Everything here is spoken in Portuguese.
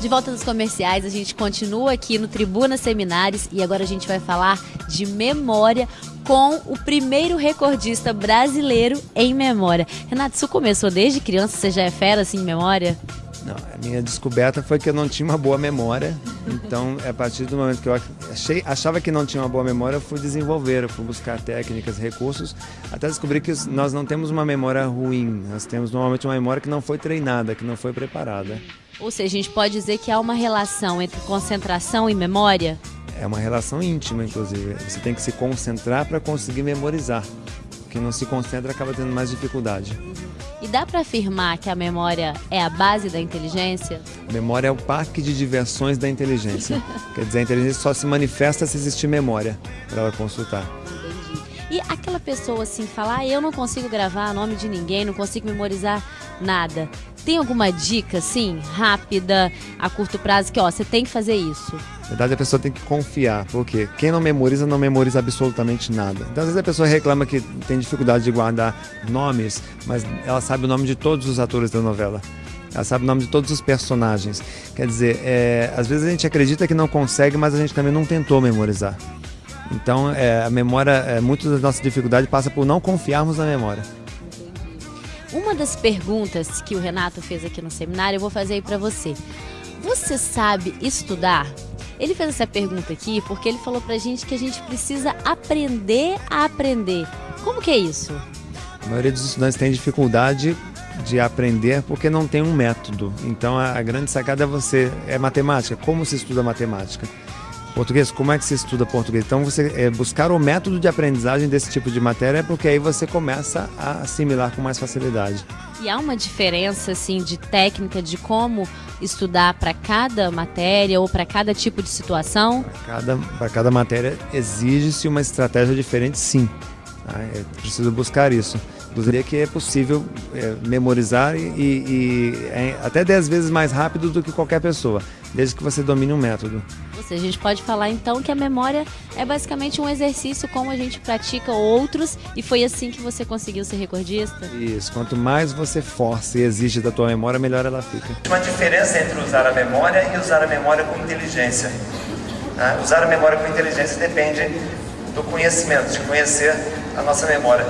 De volta dos comerciais, a gente continua aqui no Tribuna Seminários e agora a gente vai falar de memória com o primeiro recordista brasileiro em memória. Renato, isso começou desde criança? Você já é fera assim em memória? Não, a minha descoberta foi que eu não tinha uma boa memória. Então, a partir do momento que eu achei, achava que não tinha uma boa memória, eu fui desenvolver, eu fui buscar técnicas, recursos, até descobrir que nós não temos uma memória ruim. Nós temos normalmente uma memória que não foi treinada, que não foi preparada. Ou seja, a gente pode dizer que há uma relação entre concentração e memória? É uma relação íntima, inclusive. Você tem que se concentrar para conseguir memorizar. Quem não se concentra acaba tendo mais dificuldade. E dá para afirmar que a memória é a base da inteligência? A memória é o parque de diversões da inteligência. Quer dizer, a inteligência só se manifesta se existir memória para ela consultar. Entendi. E aquela pessoa assim, falar, ah, eu não consigo gravar nome de ninguém, não consigo memorizar nada. Tem alguma dica, assim, rápida, a curto prazo, que ó, você tem que fazer isso? Na verdade, a pessoa tem que confiar, porque quem não memoriza, não memoriza absolutamente nada. Então, às vezes a pessoa reclama que tem dificuldade de guardar nomes, mas ela sabe o nome de todos os atores da novela. Ela sabe o nome de todos os personagens. Quer dizer, é, às vezes a gente acredita que não consegue, mas a gente também não tentou memorizar. Então, é, a memória, é, muito da nossa dificuldade passa por não confiarmos na memória. Uma das perguntas que o Renato fez aqui no seminário, eu vou fazer aí para você. Você sabe estudar? Ele fez essa pergunta aqui porque ele falou pra gente que a gente precisa aprender a aprender. Como que é isso? A maioria dos estudantes tem dificuldade de aprender porque não tem um método. Então a, grande sacada é você é matemática. Como se estuda matemática? Português, como é que se estuda português? Então, você é, buscar o método de aprendizagem desse tipo de matéria, porque aí você começa a assimilar com mais facilidade. E há uma diferença, assim, de técnica de como estudar para cada matéria ou para cada tipo de situação? Para cada, cada matéria exige-se uma estratégia diferente, sim. Tá? É preciso buscar isso. Diria que é possível é, memorizar e, e é até 10 vezes mais rápido do que qualquer pessoa, desde que você domine um método. Ou seja, a gente pode falar então que a memória é basicamente um exercício como a gente pratica outros e foi assim que você conseguiu ser recordista? Isso, quanto mais você força e exige da tua memória, melhor ela fica. Uma diferença entre usar a memória e usar a memória com inteligência. Ah, usar a memória com inteligência depende do conhecimento, de conhecer a nossa memória.